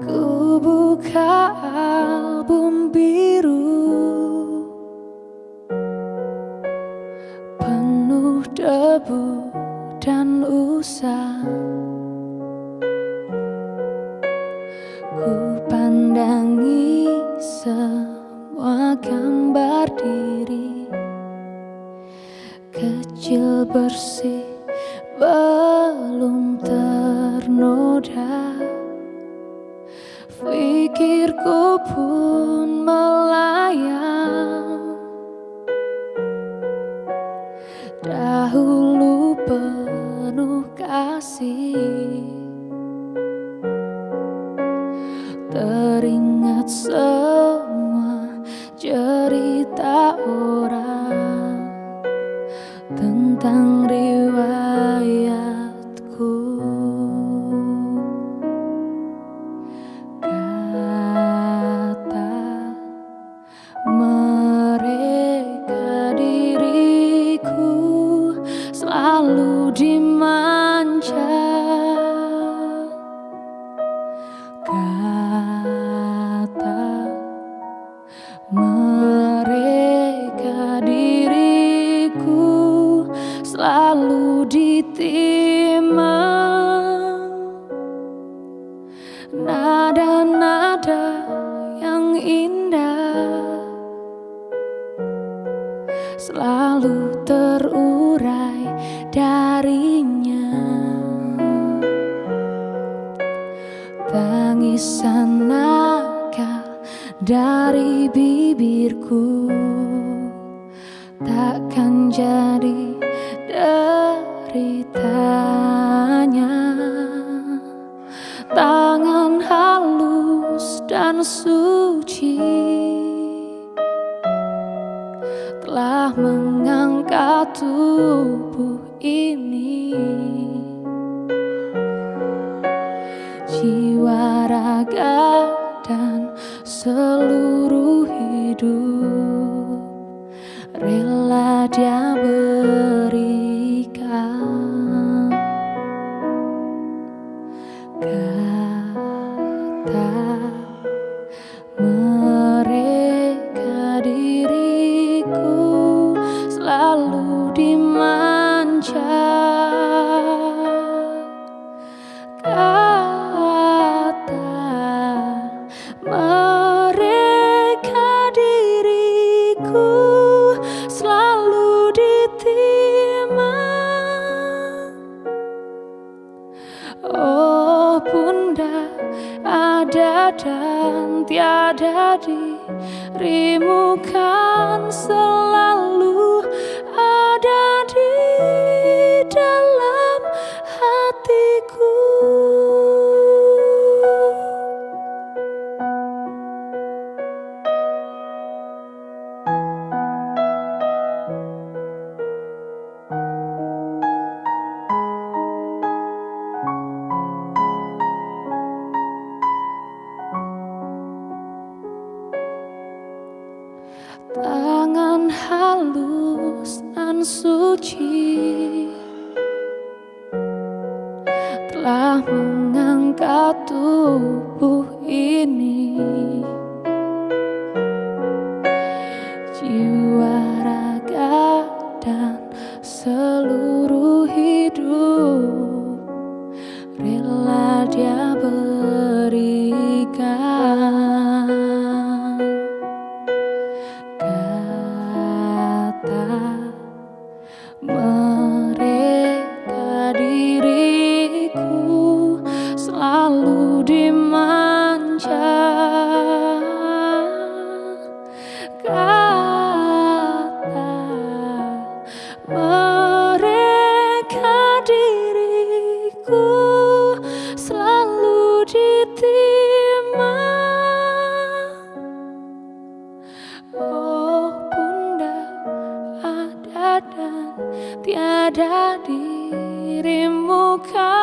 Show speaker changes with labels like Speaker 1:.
Speaker 1: Ku buka album biru. Penuh debu dan usang Ku pandangi semua gambar diri. Kecil bersih belum ternoda. Fikirku pun melayang. Dahulu penuh kasih. Teringat semua cerita orang Tentang riwayatku ditimang nada-nada yang indah selalu terurai darinya. Tangisan dari bibirku takkan jadi tubuh ini. Jiwa raga dan seluruh hidup. Rela dia Oh bunda ada dan tiada dirimu kan selalu tubuh ini kata mereka diriku selalu ditimang oh bunda ada dan tiada dirimu kan